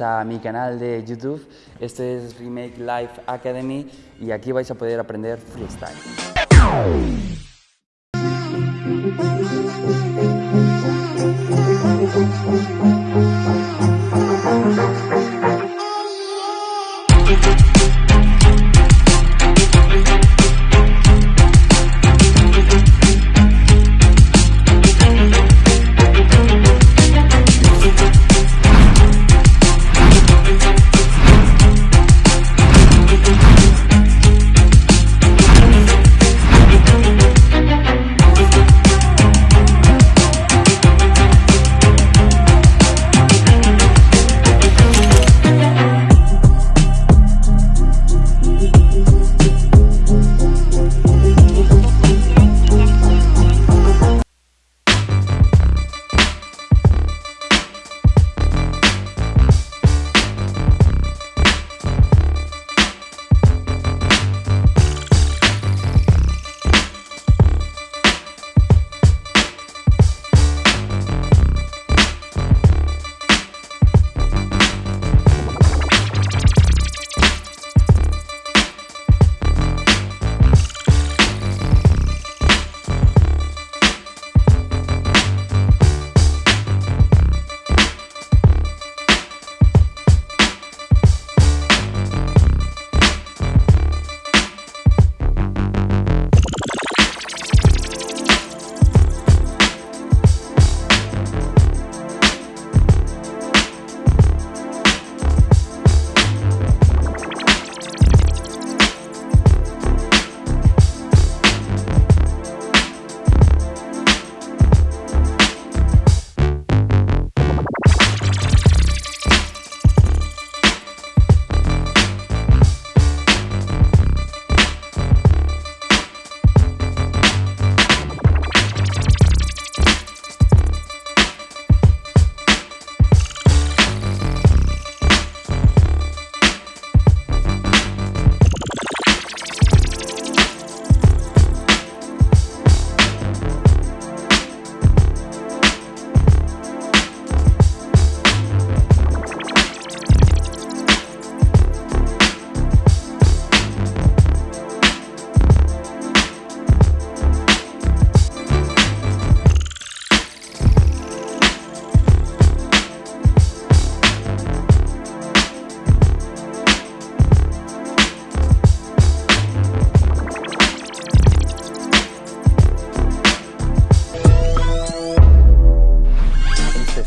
a mi canal de YouTube. Este es Remake Life Academy y aquí vais a poder aprender freestyle.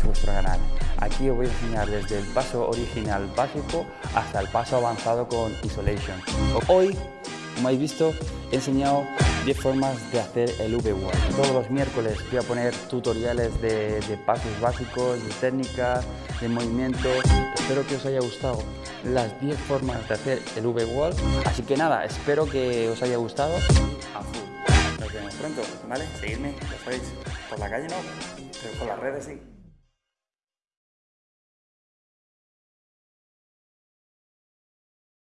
Vuestro canal. Aquí os voy a enseñar desde el paso original básico hasta el paso avanzado con Isolation. Hoy, como habéis visto, he enseñado 10 formas de hacer el V-Wall. Todos los miércoles voy a poner tutoriales de, de pasos básicos, de técnicas, de movimiento. Espero que os haya gustado las 10 formas de hacer el V-Wall. Así que nada, espero que os haya gustado. A. Nos vemos pronto, ¿vale? Seguidme, ya sabéis, por la calle no, pero por las redes sí.